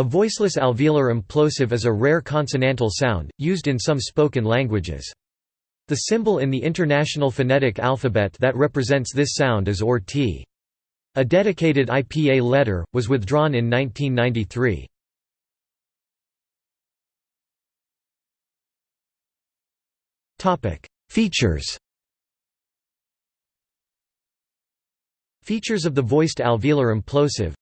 A voiceless alveolar implosive is a rare consonantal sound, used in some spoken languages. The symbol in the International Phonetic Alphabet that represents this sound is OR T. A dedicated IPA letter, was withdrawn in 1993. Features Features of the voiced alveolar implosive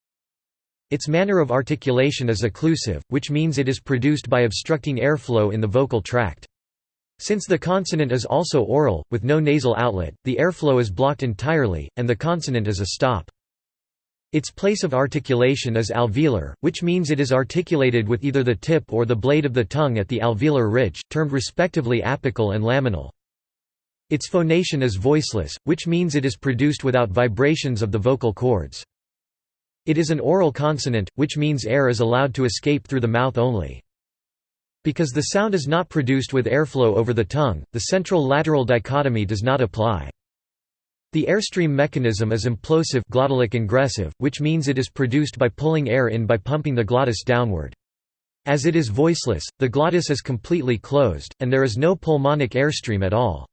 its manner of articulation is occlusive, which means it is produced by obstructing airflow in the vocal tract. Since the consonant is also oral, with no nasal outlet, the airflow is blocked entirely, and the consonant is a stop. Its place of articulation is alveolar, which means it is articulated with either the tip or the blade of the tongue at the alveolar ridge, termed respectively apical and laminal. Its phonation is voiceless, which means it is produced without vibrations of the vocal cords. It is an oral consonant, which means air is allowed to escape through the mouth only. Because the sound is not produced with airflow over the tongue, the central-lateral dichotomy does not apply. The airstream mechanism is implosive glottalic ingressive, which means it is produced by pulling air in by pumping the glottis downward. As it is voiceless, the glottis is completely closed, and there is no pulmonic airstream at all.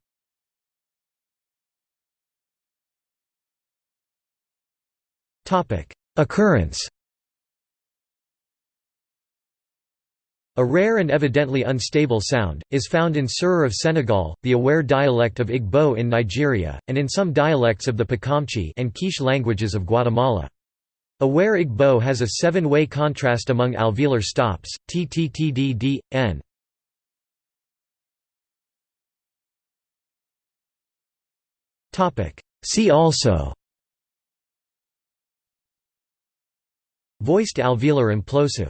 Occurrence A rare and evidently unstable sound, is found in Serer of Senegal, the Owere dialect of Igbo in Nigeria, and in some dialects of the Pocomchi and Quiche languages of Guatemala. Owere Igbo has a seven-way contrast among alveolar stops, t t t d d, n. See also Voiced alveolar implosive